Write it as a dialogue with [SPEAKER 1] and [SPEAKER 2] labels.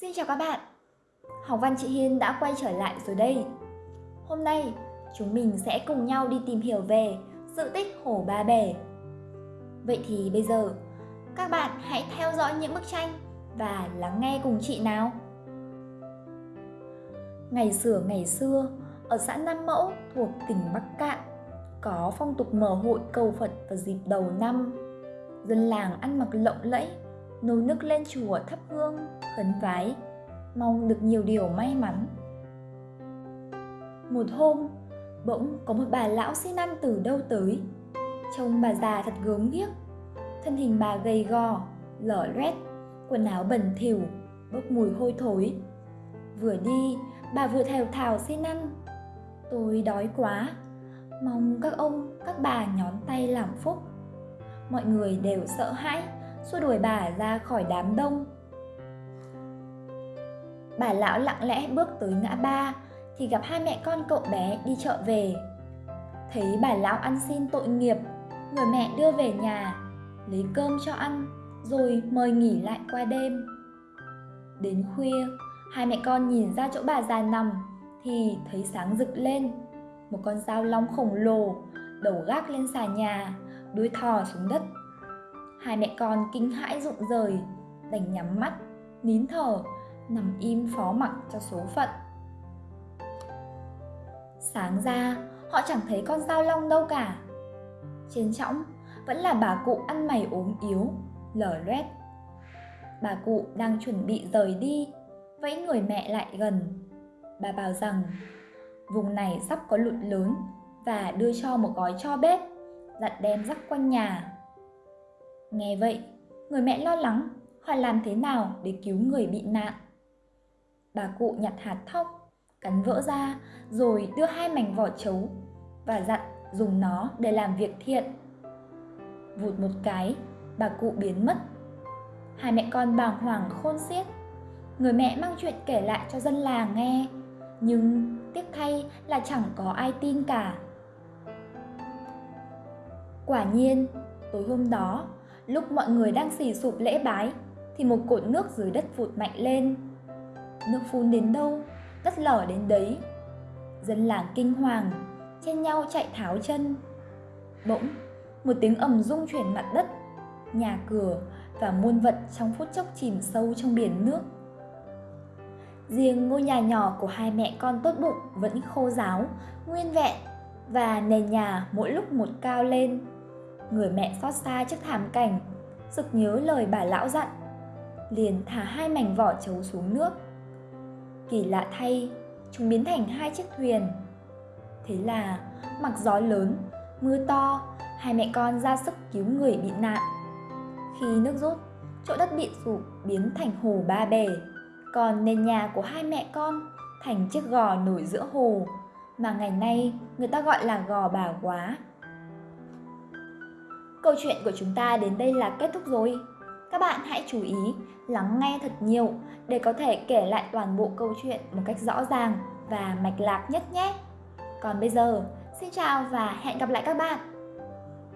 [SPEAKER 1] Xin chào các bạn. Học văn chị Hiên đã quay trở lại rồi đây. Hôm nay chúng mình sẽ cùng nhau đi tìm hiểu về sự tích Hồ Ba Bể Vậy thì bây giờ các bạn hãy theo dõi những bức tranh và lắng nghe cùng chị nào. Ngày xưa ngày xưa, ở xã Nam Mẫu thuộc tỉnh Bắc Cạn có phong tục mở hội cầu Phật vào dịp đầu năm. Dân làng ăn mặc lộng lẫy, nấu nức lên chùa thắp hương, khấn vái, mong được nhiều điều may mắn. Một hôm, bỗng có một bà lão xin ăn từ đâu tới. Trông bà già thật gớm ghiếc, thân hình bà gầy gò, lở loét, quần áo bẩn thỉu, bốc mùi hôi thối. Vừa đi, bà vừa thèo thào xin ăn. Tôi đói quá, mong các ông, các bà nhón tay làm phúc. Mọi người đều sợ hãi, xua đuổi bà ra khỏi đám đông. Bà lão lặng lẽ bước tới ngã ba thì gặp hai mẹ con cậu bé đi chợ về. Thấy bà lão ăn xin tội nghiệp, người mẹ đưa về nhà, lấy cơm cho ăn, rồi mời nghỉ lại qua đêm. Đến khuya, hai mẹ con nhìn ra chỗ bà già nằm thì thấy sáng rực lên. Một con dao long khổng lồ, đầu gác lên xà nhà, đuôi thò xuống đất Hai mẹ con kinh hãi rụng rời, đành nhắm mắt, nín thở, nằm im phó mặc cho số phận. Sáng ra, họ chẳng thấy con dao long đâu cả. Trên trõng vẫn là bà cụ ăn mày ốm yếu, lở loét. Bà cụ đang chuẩn bị rời đi, vẫy người mẹ lại gần. Bà bảo rằng vùng này sắp có lụt lớn và đưa cho một gói cho bếp, dặn đem rắc quanh nhà Nghe vậy, người mẹ lo lắng, hỏi làm thế nào để cứu người bị nạn. Bà cụ nhặt hạt thóc, cắn vỡ ra rồi đưa hai mảnh vỏ trấu và dặn dùng nó để làm việc thiện. Vụt một cái, bà cụ biến mất. Hai mẹ con bàng hoàng khôn xiết. Người mẹ mang chuyện kể lại cho dân làng nghe, nhưng tiếc thay là chẳng có ai tin cả. Quả nhiên, tối hôm đó, Lúc mọi người đang xì sụp lễ bái thì một cột nước dưới đất vụt mạnh lên. Nước phun đến đâu, đất lở đến đấy. Dân làng kinh hoàng, chen nhau chạy tháo chân. Bỗng, một tiếng ầm rung chuyển mặt đất, nhà cửa và muôn vật trong phút chốc chìm sâu trong biển nước. Riêng ngôi nhà nhỏ của hai mẹ con tốt bụng vẫn khô ráo, nguyên vẹn và nền nhà mỗi lúc một cao lên Người mẹ xót xa trước thảm cảnh, sực nhớ lời bà lão dặn, liền thả hai mảnh vỏ trấu xuống nước. Kỳ lạ thay, chúng biến thành hai chiếc thuyền. Thế là, mặc gió lớn, mưa to, hai mẹ con ra sức cứu người bị nạn. Khi nước rút, chỗ đất bị sụp biến thành hồ ba bể, còn nền nhà của hai mẹ con thành chiếc gò nổi giữa hồ mà ngày nay người ta gọi là gò bà quá. Câu chuyện của chúng ta đến đây là kết thúc rồi. Các bạn hãy chú ý lắng nghe thật nhiều để có thể kể lại toàn bộ câu chuyện một cách rõ ràng và mạch lạc nhất nhé. Còn bây giờ, xin chào và hẹn gặp lại các bạn.